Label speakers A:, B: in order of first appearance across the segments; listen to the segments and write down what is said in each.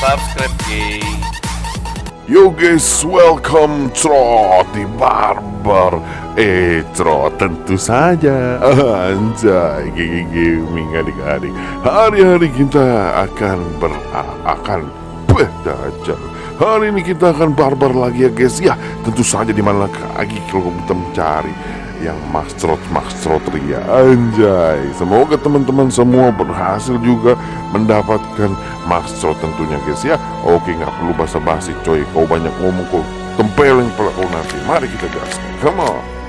A: subscribe guys
B: Yo guys, welcome Trot di Barber. Eh Trot tentu saja. Anjay, gigi gaming adik-adik. Hari-hari kita akan ber... akan Beh, dajal Hari ini kita akan barbar lagi ya guys. Ya, tentu saja di mana lagi kalau kita mencari yang Max Trot Max Trot Ria. Anjay. Semoga teman-teman semua berhasil juga mendapatkan Max Trot tentunya guys ya. Oke nggak perlu basa-basi coy. Kau banyak ngomong kau tempeleng pula nanti. Mari kita gas. Come on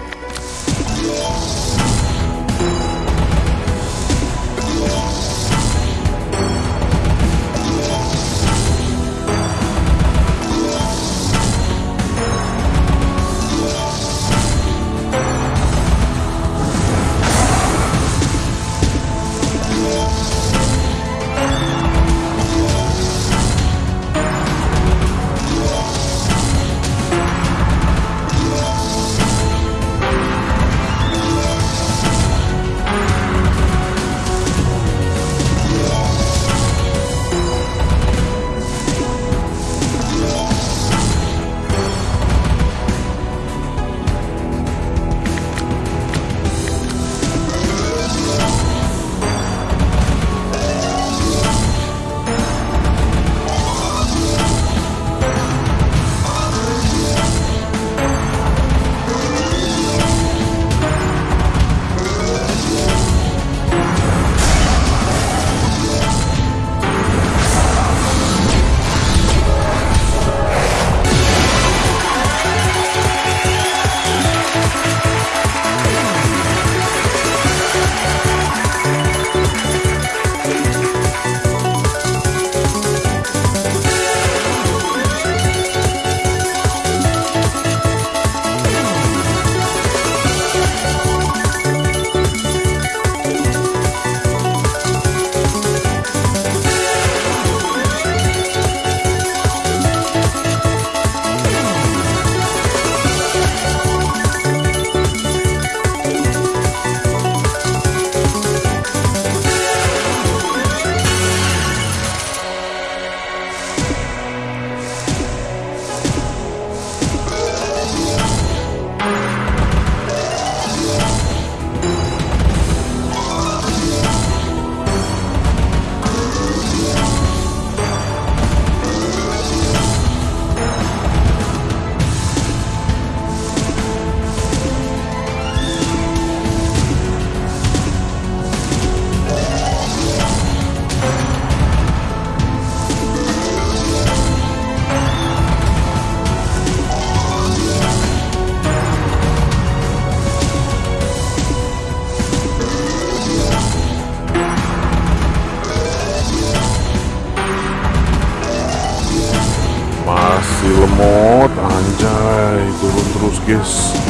B: Vegas.